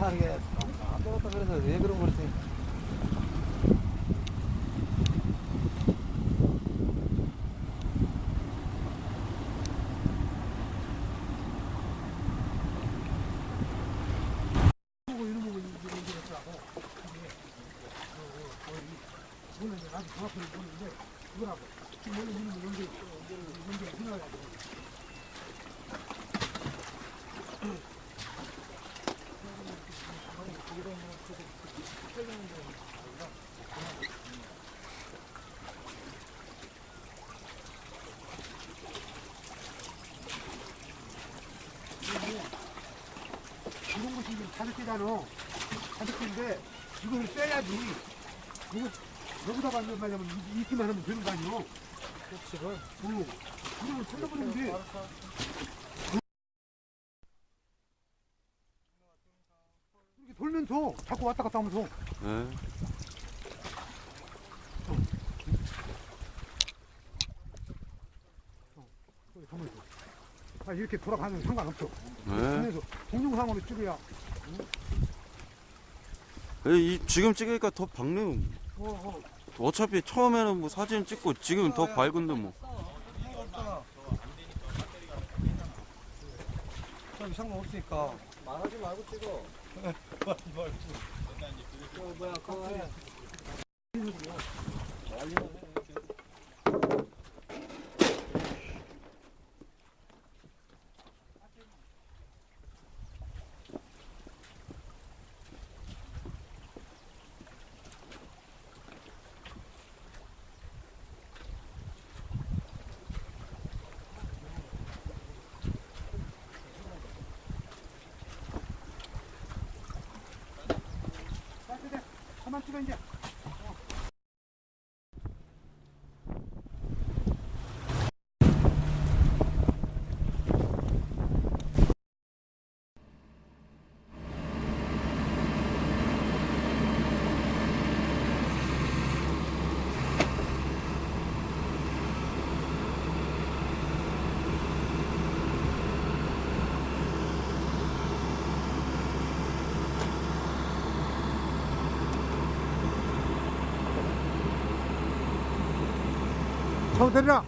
차게 안 되겠다 그래서 왜 그런 거지? 보고 이런 부분이 이제 문제겠더라고. 이게 이거는 이제 나도 정확하게 모르는데 이거라고. 지금 원래 이런 거 연결 연결 해놔야 돼. 이런 것이 지금 가득히잖아. 가득hin데 이걸 빼야지. 이거 여기다가 이제 말하면 이- 이기만 하면 되는 거 아니오? 그렇지. 응. 이걸 찾아버리면 돼. 이렇게 돌면서 자꾸 왔다 갔다 하면서 예. 여기 가면서. 아, 이렇게 돌아가면 상관없어. 예. 그래서 동영상으로 찍어야. 예, 이 지금 찍으니까 더 밝네. 어, 어. 어차피 처음에는 뭐 사진 찍고 지금 더 밝은데 뭐. 좀 상관없으니까 말하지 말고 찍어. 말하지 말고. 저 뭐야 그거 해. 난리나네. 자, 이제 가만 찍 头在这儿